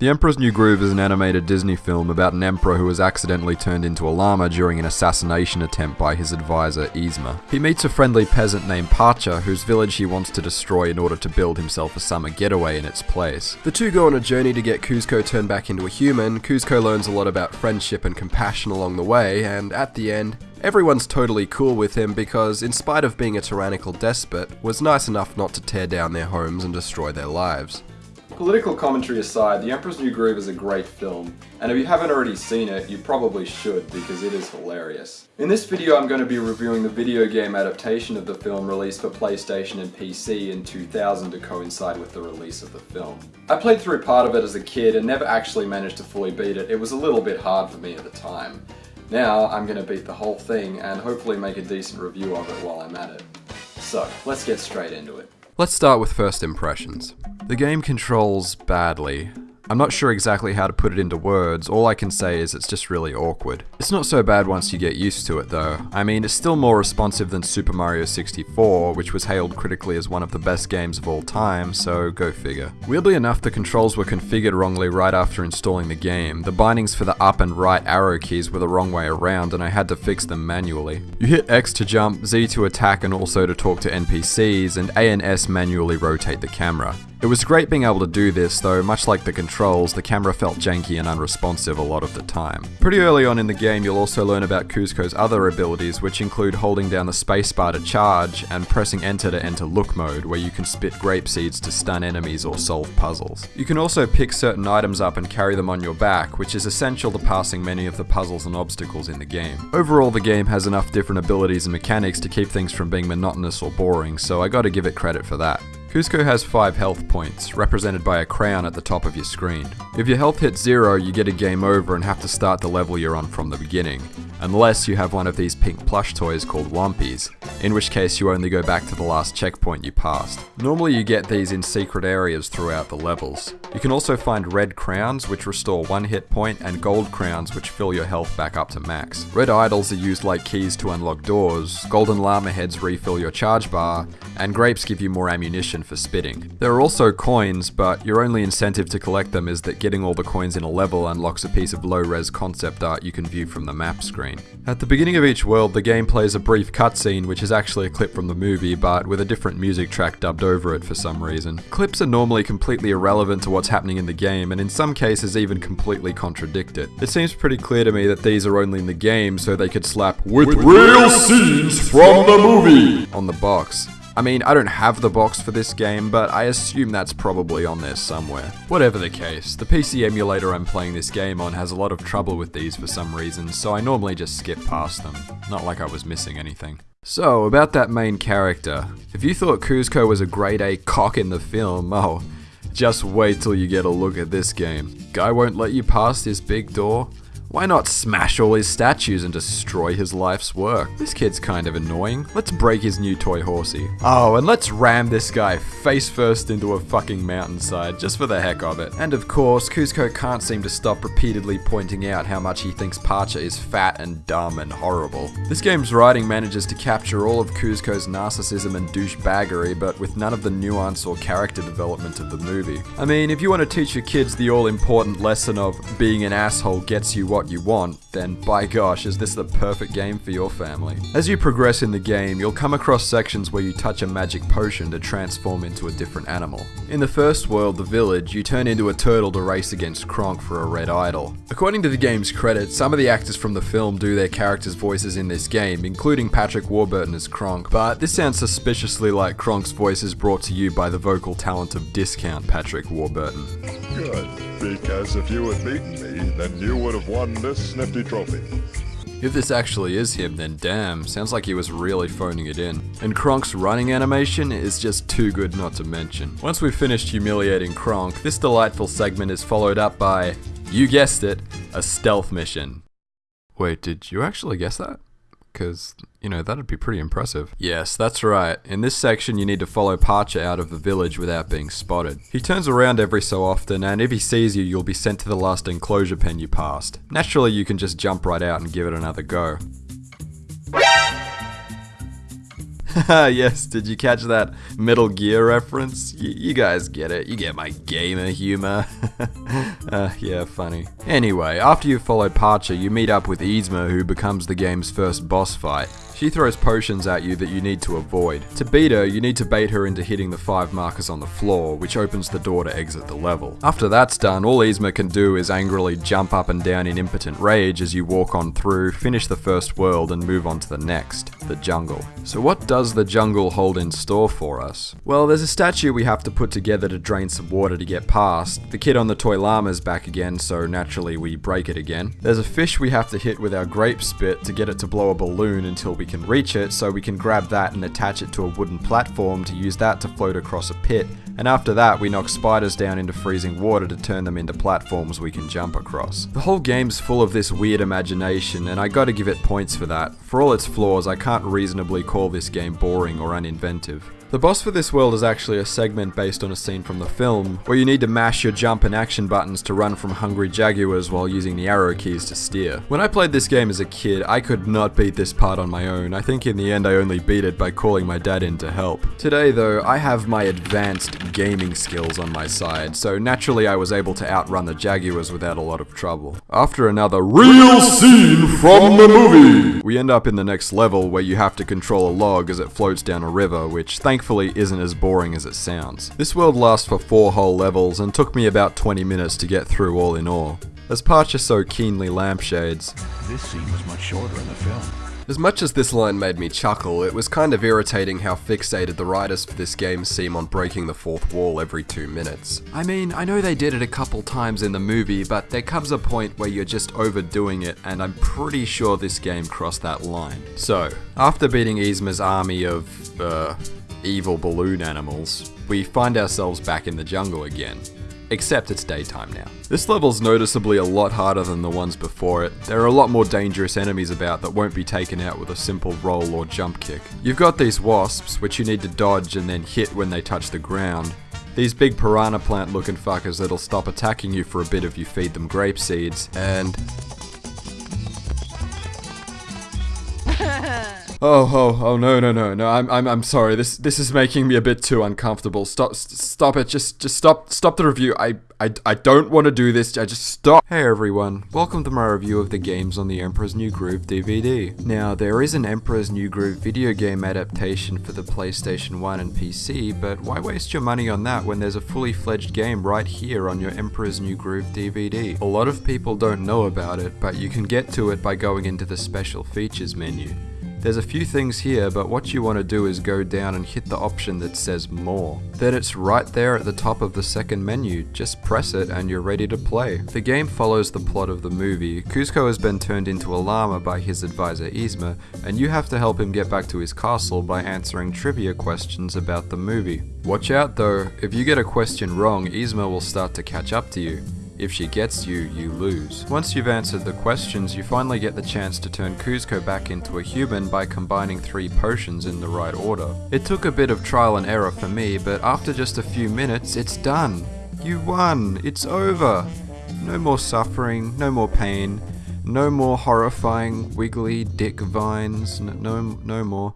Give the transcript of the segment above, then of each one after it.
The Emperor's New Groove is an animated Disney film about an emperor who was accidentally turned into a llama during an assassination attempt by his advisor Yzma. He meets a friendly peasant named Pacha, whose village he wants to destroy in order to build himself a summer getaway in its place. The two go on a journey to get Kuzco turned back into a human. Kuzco learns a lot about friendship and compassion along the way, and at the end, Everyone's totally cool with him because, in spite of being a tyrannical despot, was nice enough not to tear down their homes and destroy their lives. Political commentary aside, The Emperor's New Groove is a great film, and if you haven't already seen it, you probably should because it is hilarious. In this video I'm going to be reviewing the video game adaptation of the film released for PlayStation and PC in 2000 to coincide with the release of the film. I played through part of it as a kid and never actually managed to fully beat it, it was a little bit hard for me at the time. Now I'm going to beat the whole thing and hopefully make a decent review of it while I'm at it. So, let's get straight into it. Let's start with first impressions. The game controls badly. I'm not sure exactly how to put it into words, all I can say is it's just really awkward. It's not so bad once you get used to it though. I mean, it's still more responsive than Super Mario 64, which was hailed critically as one of the best games of all time, so go figure. Weirdly enough, the controls were configured wrongly right after installing the game. The bindings for the up and right arrow keys were the wrong way around, and I had to fix them manually. You hit X to jump, Z to attack and also to talk to NPCs, and A and S manually rotate the camera. It was great being able to do this, though much like the controls, the camera felt janky and unresponsive a lot of the time. Pretty early on in the game, you'll also learn about Kuzco's other abilities, which include holding down the spacebar to charge and pressing enter to enter look mode, where you can spit grape seeds to stun enemies or solve puzzles. You can also pick certain items up and carry them on your back, which is essential to passing many of the puzzles and obstacles in the game. Overall, the game has enough different abilities and mechanics to keep things from being monotonous or boring, so I gotta give it credit for that. Kuzco has 5 health points, represented by a crown at the top of your screen. If your health hits 0, you get a game over and have to start the level you're on from the beginning, unless you have one of these pink plush toys called Wumpies, in which case you only go back to the last checkpoint you passed. Normally you get these in secret areas throughout the levels. You can also find red crowns which restore 1 hit point and gold crowns which fill your health back up to max. Red idols are used like keys to unlock doors, golden llama heads refill your charge bar, and grapes give you more ammunition for spitting. There are also coins, but your only incentive to collect them is that getting all the coins in a level unlocks a piece of low-res concept art you can view from the map screen. At the beginning of each world, the game plays a brief cutscene which is actually a clip from the movie, but with a different music track dubbed over it for some reason. Clips are normally completely irrelevant to what's happening in the game, and in some cases even completely contradict it. It seems pretty clear to me that these are only in the game so they could slap with, with real scenes from the movie on the box. I mean, I don't have the box for this game, but I assume that's probably on there somewhere. Whatever the case, the PC emulator I'm playing this game on has a lot of trouble with these for some reason, so I normally just skip past them. Not like I was missing anything. So, about that main character. If you thought Kuzco was a grade A cock in the film, oh, just wait till you get a look at this game. Guy won't let you pass this big door. Why not smash all his statues and destroy his life's work? This kid's kind of annoying. Let's break his new toy horsey. Oh, and let's ram this guy face first into a fucking mountainside, just for the heck of it. And of course, Kuzco can't seem to stop repeatedly pointing out how much he thinks Pacha is fat and dumb and horrible. This game's writing manages to capture all of Kuzco's narcissism and douchebaggery, but with none of the nuance or character development of the movie. I mean, if you want to teach your kids the all-important lesson of being an asshole gets you what what you want, then by gosh, is this the perfect game for your family. As you progress in the game, you'll come across sections where you touch a magic potion to transform into a different animal. In the first world, the village, you turn into a turtle to race against Kronk for a red idol. According to the game's credits, some of the actors from the film do their characters' voices in this game, including Patrick Warburton as Kronk, but this sounds suspiciously like Kronk's voice is brought to you by the vocal talent of Discount Patrick Warburton. Good, because if you had beaten me, then you would have won this nifty trophy. If this actually is him, then damn, sounds like he was really phoning it in. And Kronk's running animation is just too good not to mention. Once we've finished humiliating Kronk, this delightful segment is followed up by, you guessed it, a stealth mission. Wait, did you actually guess that? Because, you know, that'd be pretty impressive. Yes, that's right. In this section, you need to follow Pacha out of the village without being spotted. He turns around every so often, and if he sees you, you'll be sent to the last enclosure pen you passed. Naturally, you can just jump right out and give it another go. yes, did you catch that Metal Gear reference? Y- you guys get it. You get my gamer humor. uh, yeah, funny. Anyway, after you've followed Pacha, you meet up with Yzma, who becomes the game's first boss fight. She throws potions at you that you need to avoid. To beat her, you need to bait her into hitting the five markers on the floor, which opens the door to exit the level. After that's done, all Yzma can do is angrily jump up and down in impotent rage as you walk on through, finish the first world, and move on to the next, the jungle. So what does the jungle hold in store for us? Well, there's a statue we have to put together to drain some water to get past. The kid on the toy llama's back again, so naturally we break it again. There's a fish we have to hit with our grape spit to get it to blow a balloon until we can reach it, so we can grab that and attach it to a wooden platform to use that to float across a pit. And after that, we knock spiders down into freezing water to turn them into platforms we can jump across. The whole game's full of this weird imagination, and I gotta give it points for that. For all its flaws, I can't reasonably call this game boring or uninventive. The boss for this world is actually a segment based on a scene from the film, where you need to mash your jump and action buttons to run from hungry jaguars while using the arrow keys to steer. When I played this game as a kid, I could not beat this part on my own. I think in the end I only beat it by calling my dad in to help. Today though, I have my advanced gaming skills on my side, so naturally I was able to outrun the jaguars without a lot of trouble. After another real scene from the movie, we end up in the next level where you have to control a log as it floats down a river, which thankfully thankfully isn't as boring as it sounds. This world lasts for 4 whole levels and took me about 20 minutes to get through all in all. As Pacha so keenly lampshades, This scene was much shorter in the film. As much as this line made me chuckle, it was kind of irritating how fixated the writers for this game seem on breaking the fourth wall every two minutes. I mean, I know they did it a couple times in the movie, but there comes a point where you're just overdoing it, and I'm pretty sure this game crossed that line. So, after beating Yzma's army of, uh, evil balloon animals, we find ourselves back in the jungle again. Except it's daytime now. This level's noticeably a lot harder than the ones before it. There are a lot more dangerous enemies about that won't be taken out with a simple roll or jump kick. You've got these wasps, which you need to dodge and then hit when they touch the ground. These big piranha plant looking fuckers that'll stop attacking you for a bit if you feed them grape seeds. And Oh, oh, oh, no, no, no, no, I'm, I'm, I'm sorry. This, this is making me a bit too uncomfortable. Stop, st- stop it. Just, just stop, stop the review. I, I, I don't want to do this. I just stop. Hey everyone, welcome to my review of the games on the Emperor's New Groove DVD. Now, there is an Emperor's New Groove video game adaptation for the PlayStation 1 and PC, but why waste your money on that when there's a fully fledged game right here on your Emperor's New Groove DVD? A lot of people don't know about it, but you can get to it by going into the special features menu. There's a few things here, but what you want to do is go down and hit the option that says more. Then it's right there at the top of the second menu, just press it and you're ready to play. The game follows the plot of the movie. Kuzco has been turned into a llama by his advisor Yzma, and you have to help him get back to his castle by answering trivia questions about the movie. Watch out though, if you get a question wrong, Yzma will start to catch up to you. If she gets you, you lose. Once you've answered the questions, you finally get the chance to turn Kuzco back into a human by combining three potions in the right order. It took a bit of trial and error for me, but after just a few minutes, it's done. You won! It's over! No more suffering, no more pain, no more horrifying wiggly dick vines, n- no, no more.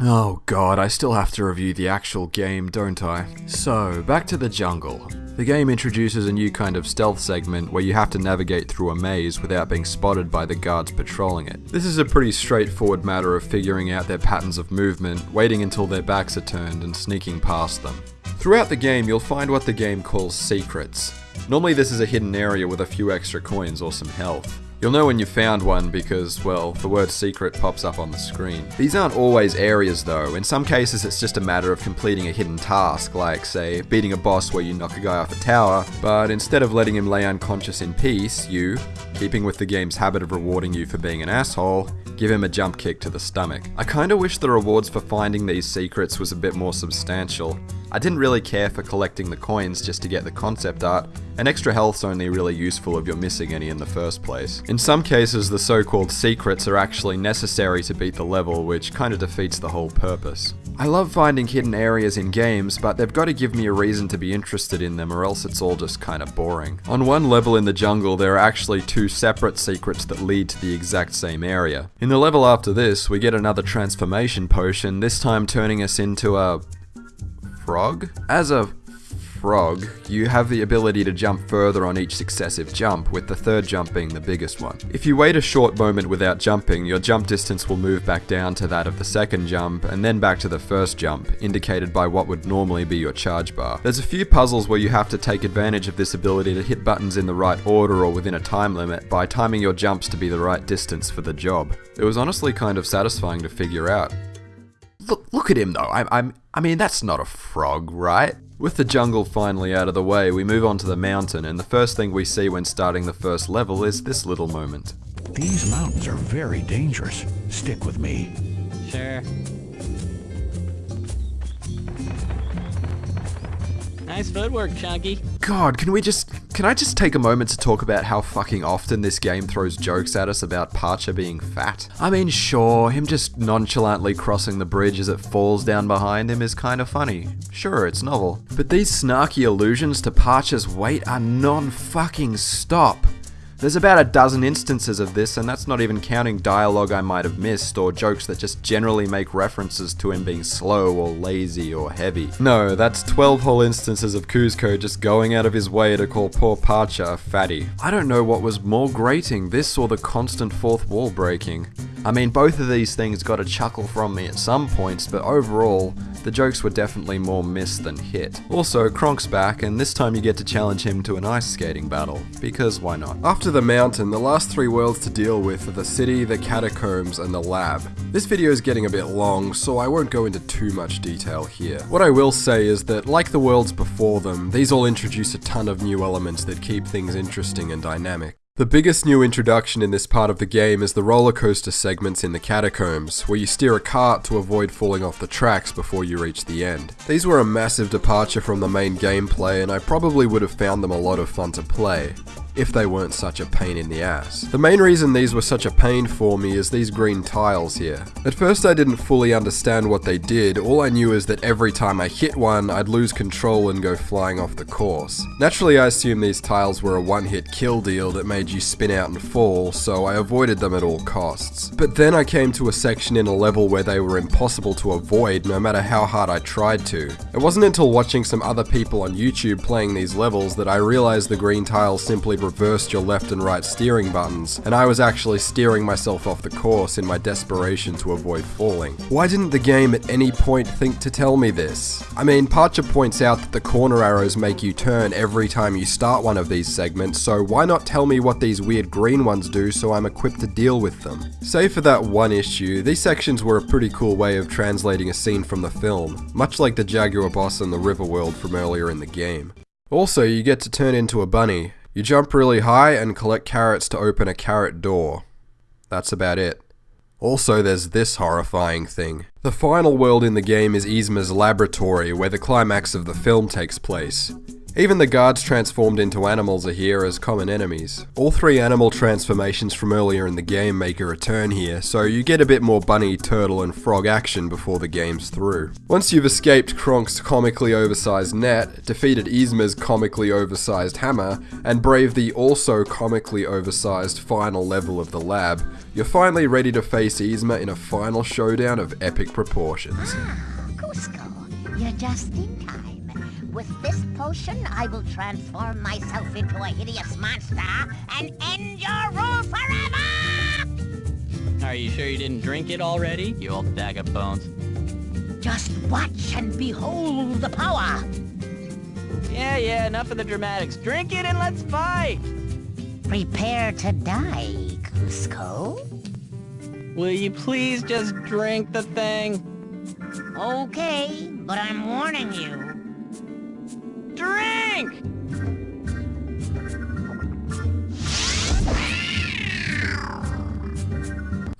Oh god, I still have to review the actual game, don't I? So, back to the jungle. The game introduces a new kind of stealth segment where you have to navigate through a maze without being spotted by the guards patrolling it. This is a pretty straightforward matter of figuring out their patterns of movement, waiting until their backs are turned, and sneaking past them. Throughout the game, you'll find what the game calls secrets. Normally, this is a hidden area with a few extra coins or some health. You'll know when you found one because, well, the word secret pops up on the screen. These aren't always areas though, in some cases it's just a matter of completing a hidden task, like, say, beating a boss where you knock a guy off a tower, but instead of letting him lay unconscious in peace, you, keeping with the game's habit of rewarding you for being an asshole, give him a jump kick to the stomach. I kinda wish the rewards for finding these secrets was a bit more substantial. I didn't really care for collecting the coins just to get the concept art, and extra health's only really useful if you're missing any in the first place. In some cases, the so-called secrets are actually necessary to beat the level, which kinda defeats the whole purpose. I love finding hidden areas in games, but they've got to give me a reason to be interested in them or else it's all just kind of boring. On one level in the jungle, there are actually two separate secrets that lead to the exact same area. In the level after this, we get another transformation potion, this time turning us into a... frog? As a frog, you have the ability to jump further on each successive jump, with the third jump being the biggest one. If you wait a short moment without jumping, your jump distance will move back down to that of the second jump, and then back to the first jump, indicated by what would normally be your charge bar. There's a few puzzles where you have to take advantage of this ability to hit buttons in the right order or within a time limit by timing your jumps to be the right distance for the job. It was honestly kind of satisfying to figure out. Look, look at him though. I'm, I'm, I mean, that's not a frog, right? With the jungle finally out of the way, we move on to the mountain, and the first thing we see when starting the first level is this little moment. These mountains are very dangerous. Stick with me. Sure. Nice footwork, Chunky. God, can we just. Can I just take a moment to talk about how fucking often this game throws jokes at us about Pacha being fat? I mean, sure, him just nonchalantly crossing the bridge as it falls down behind him is kind of funny. Sure, it's novel. But these snarky allusions to Pacha's weight are non fucking stop. There's about a dozen instances of this, and that's not even counting dialogue I might have missed, or jokes that just generally make references to him being slow or lazy or heavy. No, that's 12 whole instances of Kuzco just going out of his way to call poor Pacha a fatty. I don't know what was more grating, this or the constant fourth wall breaking. I mean, both of these things got a chuckle from me at some points, but overall, the jokes were definitely more missed than hit. Also, Kronk's back, and this time you get to challenge him to an ice skating battle, because why not? After the mountain, the last three worlds to deal with are the city, the catacombs, and the lab. This video is getting a bit long, so I won't go into too much detail here. What I will say is that, like the worlds before them, these all introduce a ton of new elements that keep things interesting and dynamic. The biggest new introduction in this part of the game is the roller coaster segments in the catacombs, where you steer a cart to avoid falling off the tracks before you reach the end. These were a massive departure from the main gameplay, and I probably would have found them a lot of fun to play if they weren't such a pain in the ass. The main reason these were such a pain for me is these green tiles here. At first I didn't fully understand what they did, all I knew is that every time I hit one, I'd lose control and go flying off the course. Naturally I assumed these tiles were a one hit kill deal that made you spin out and fall, so I avoided them at all costs. But then I came to a section in a level where they were impossible to avoid no matter how hard I tried to. It wasn't until watching some other people on YouTube playing these levels that I realized the green tiles simply reversed your left and right steering buttons, and I was actually steering myself off the course in my desperation to avoid falling. Why didn't the game at any point think to tell me this? I mean, Pacha points out that the corner arrows make you turn every time you start one of these segments, so why not tell me what these weird green ones do so I'm equipped to deal with them? Save for that one issue, these sections were a pretty cool way of translating a scene from the film, much like the Jaguar boss in the River World from earlier in the game. Also, you get to turn into a bunny, you jump really high and collect carrots to open a carrot door. That's about it. Also, there's this horrifying thing. The final world in the game is Yzma's laboratory, where the climax of the film takes place. Even the guards transformed into animals are here as common enemies. All three animal transformations from earlier in the game make a return here, so you get a bit more bunny, turtle, and frog action before the game's through. Once you've escaped Kronk's comically oversized net, defeated Yzma's comically oversized hammer, and braved the also comically oversized final level of the lab, you're finally ready to face Yzma in a final showdown of epic proportions. Ah, Kuzco, you're just in time. With this potion, I will transform myself into a hideous monster and end your rule forever! Are you sure you didn't drink it already, you old bag of bones? Just watch and behold the power! Yeah, yeah, enough of the dramatics. Drink it and let's fight! Prepare to die, Kuzco. Will you please just drink the thing? Okay, but I'm warning you. Drink!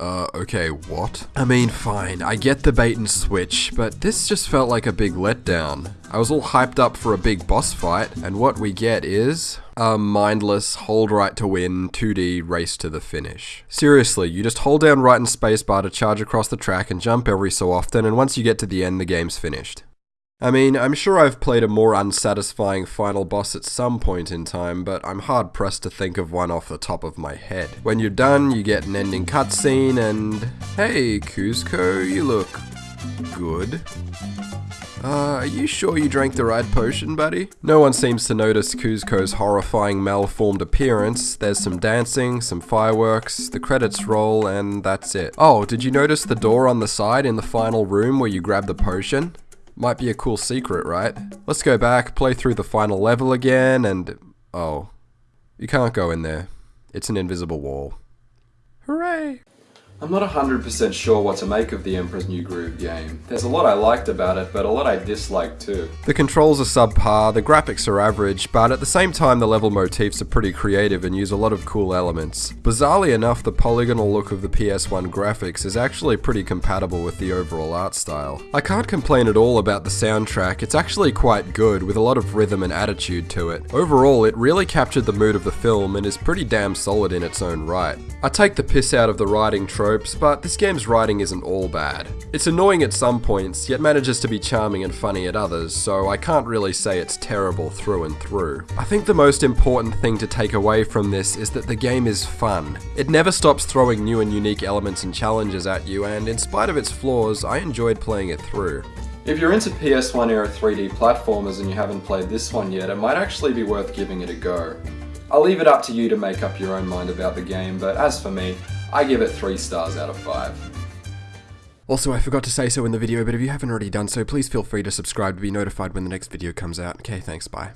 Uh, okay, what? I mean, fine, I get the bait and switch, but this just felt like a big letdown. I was all hyped up for a big boss fight, and what we get is a mindless hold right to win 2D race to the finish. Seriously, you just hold down right and spacebar to charge across the track and jump every so often, and once you get to the end, the game's finished. I mean, I'm sure I've played a more unsatisfying final boss at some point in time, but I'm hard pressed to think of one off the top of my head. When you're done, you get an ending cutscene, and hey, Kuzco, you look good. Uh, are you sure you drank the right potion, buddy? No one seems to notice Kuzco's horrifying malformed appearance. There's some dancing, some fireworks, the credits roll, and that's it. Oh, did you notice the door on the side in the final room where you grab the potion? Might be a cool secret, right? Let's go back, play through the final level again, and... Oh. You can't go in there. It's an invisible wall. Hooray! I'm not 100% sure what to make of the Emperor's New Groove game. There's a lot I liked about it, but a lot I disliked too. The controls are subpar, the graphics are average, but at the same time the level motifs are pretty creative and use a lot of cool elements. Bizarrely enough, the polygonal look of the PS1 graphics is actually pretty compatible with the overall art style. I can't complain at all about the soundtrack, it's actually quite good, with a lot of rhythm and attitude to it. Overall, it really captured the mood of the film and is pretty damn solid in its own right. I take the piss out of the writing trope but this game's writing isn't all bad. It's annoying at some points, yet manages to be charming and funny at others, so I can't really say it's terrible through and through. I think the most important thing to take away from this is that the game is fun. It never stops throwing new and unique elements and challenges at you, and in spite of its flaws, I enjoyed playing it through. If you're into PS1 era 3D platformers and you haven't played this one yet, it might actually be worth giving it a go. I'll leave it up to you to make up your own mind about the game, but as for me, I give it 3 stars out of 5. Also, I forgot to say so in the video, but if you haven't already done so, please feel free to subscribe to be notified when the next video comes out. Okay, thanks, bye.